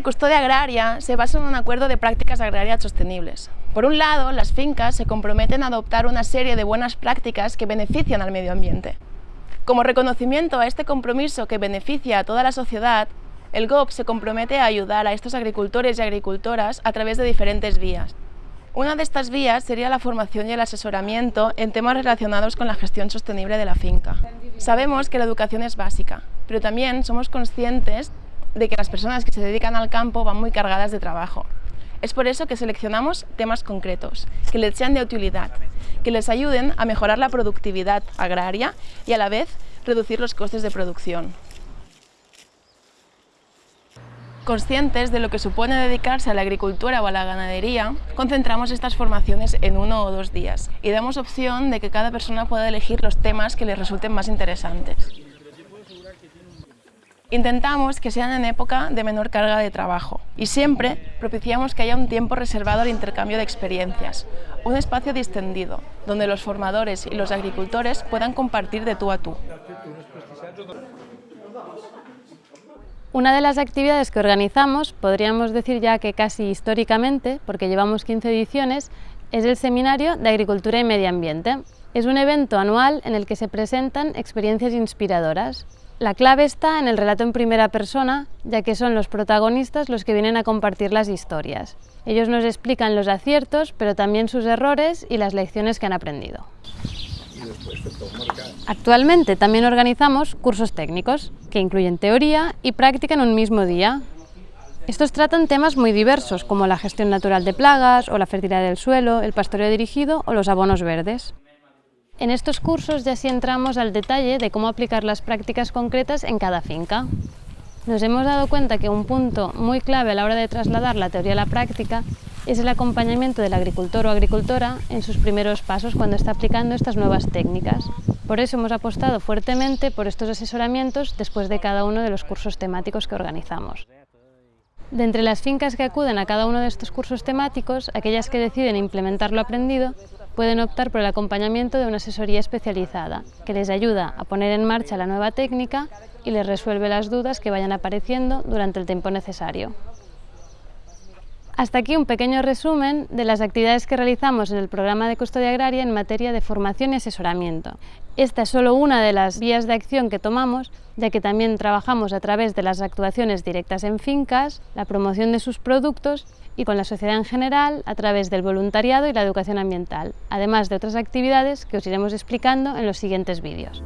de custodia agraria se basa en un acuerdo de prácticas agrarias sostenibles. Por un lado, las fincas se comprometen a adoptar una serie de buenas prácticas que benefician al medio ambiente. Como reconocimiento a este compromiso que beneficia a toda la sociedad, el GOP se compromete a ayudar a estos agricultores y agricultoras a través de diferentes vías. Una de estas vías sería la formación y el asesoramiento en temas relacionados con la gestión sostenible de la finca. Sabemos que la educación es básica, pero también somos conscientes de que las personas que se dedican al campo van muy cargadas de trabajo. Es por eso que seleccionamos temas concretos, que les sean de utilidad, que les ayuden a mejorar la productividad agraria y a la vez reducir los costes de producción. Conscientes de lo que supone dedicarse a la agricultura o a la ganadería, concentramos estas formaciones en uno o dos días y damos opción de que cada persona pueda elegir los temas que les resulten más interesantes. Intentamos que sean en época de menor carga de trabajo y siempre propiciamos que haya un tiempo reservado al intercambio de experiencias, un espacio distendido, donde los formadores y los agricultores puedan compartir de tú a tú. Una de las actividades que organizamos, podríamos decir ya que casi históricamente, porque llevamos 15 ediciones, es el Seminario de Agricultura y Medio Ambiente. Es un evento anual en el que se presentan experiencias inspiradoras. La clave está en el relato en primera persona, ya que son los protagonistas los que vienen a compartir las historias. Ellos nos explican los aciertos, pero también sus errores y las lecciones que han aprendido. Actualmente también organizamos cursos técnicos, que incluyen teoría y práctica en un mismo día. Estos tratan temas muy diversos, como la gestión natural de plagas, o la fertilidad del suelo, el pastoreo dirigido o los abonos verdes. En estos cursos ya sí entramos al detalle de cómo aplicar las prácticas concretas en cada finca. Nos hemos dado cuenta que un punto muy clave a la hora de trasladar la teoría a la práctica es el acompañamiento del agricultor o agricultora en sus primeros pasos cuando está aplicando estas nuevas técnicas. Por eso hemos apostado fuertemente por estos asesoramientos después de cada uno de los cursos temáticos que organizamos. De entre las fincas que acuden a cada uno de estos cursos temáticos, aquellas que deciden implementar lo aprendido pueden optar por el acompañamiento de una asesoría especializada, que les ayuda a poner en marcha la nueva técnica y les resuelve las dudas que vayan apareciendo durante el tiempo necesario. Hasta aquí un pequeño resumen de las actividades que realizamos en el programa de custodia agraria en materia de formación y asesoramiento. Esta es solo una de las vías de acción que tomamos, ya que también trabajamos a través de las actuaciones directas en fincas, la promoción de sus productos y con la sociedad en general a través del voluntariado y la educación ambiental, además de otras actividades que os iremos explicando en los siguientes vídeos.